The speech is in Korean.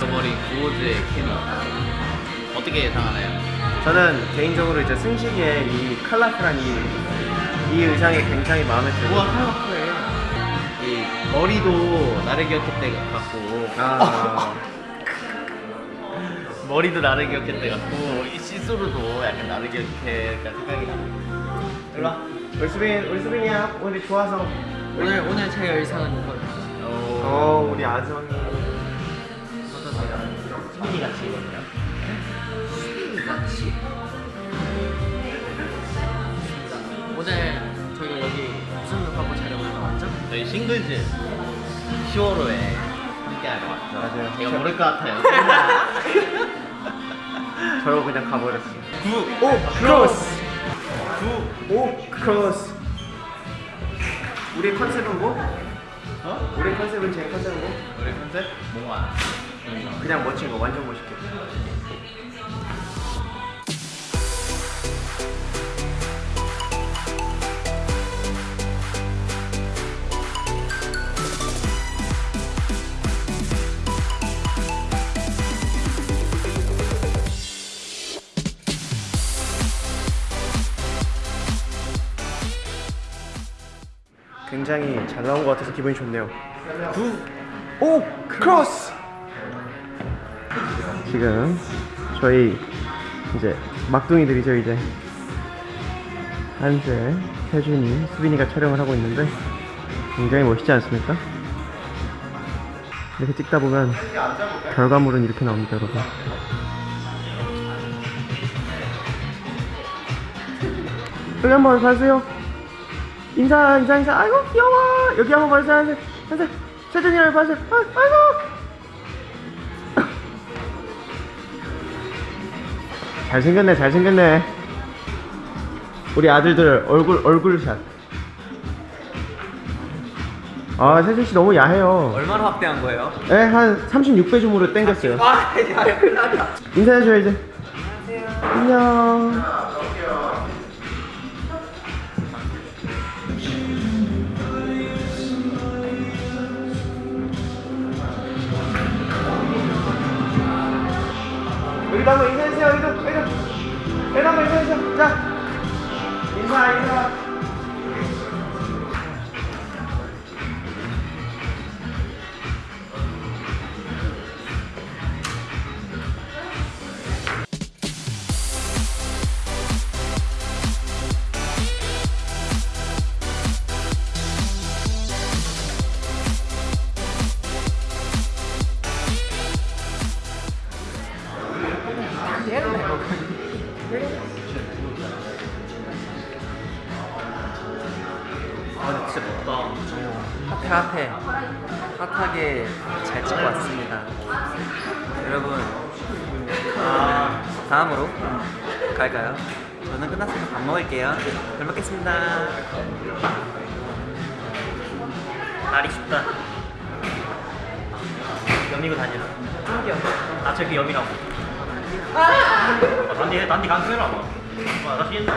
somebody good there, Kenny. 어떻게 예상하나요? 저는 개인적으로 이제 승식의 이 컬러풀한 이, 이 의상이 굉장히 마음에 들고 우와 컬러풀해 이 머리도 나를 기억했대 같고. 아, 머리도 나를 기억했대 같고 이 시스루도 약간 나를 기억했다 생각이 나 일로 와. 우리 수빈, 우리 수빈이야. 오늘 좋아서. 오늘 오늘 제 의상은 이거 어 우리 아정이 저희 싱글즈 10월호에 함께하러 왔죠 맞아요. 제가 모를 것 같아요 저러고 그냥 가버렸어 구오 크로스 오 크로스 우리 컨셉은 뭐? 어? 우리 컨셉은 제 컨셉은 뭐? 우리 컨셉? 몽환 그냥 멋진 거 완전 멋있게 굉장히 잘 나온 것 같아서 기분이 좋네요. 구, 오, 크로스. 지금 저희 이제 막둥이들이죠 이제 한세, 태준이, 수빈이가 촬영을 하고 있는데 굉장히 멋있지 않습니까? 이렇게 찍다 보면 결과물은 이렇게 나옵니다 여러분 여기 한번 봐주세요 인사 인사 인사. 아이고 귀여워. 여기 한번 봐주세요 한세 한세. 태준이를 봐주세요 아, 아이고. 잘생겼네 잘생겼네. 우리 아들들 얼굴 얼굴샷. 아 세준씨 너무 야해요. 얼마나 확대한 거예요? 네, 한 36배 줌으로 땡겼어요. 아, 야, 큰일 났다. 인사해줘 이제. 안녕 한번 인사해주세요 여기도 여기도 한번 인사해주세요 자 인사 인사 핫해 핫하게 잘 찍고 왔습니다. 여러분 아, 다음으로 갈까요? 저는 끝났으면 밥 먹을게요. 잘 먹겠습니다. 날이 춥다. 여미고 다녀. 아 저기 여미라고. 아! 단디 단디 강수해라 뭐 아, 나 쉬겠다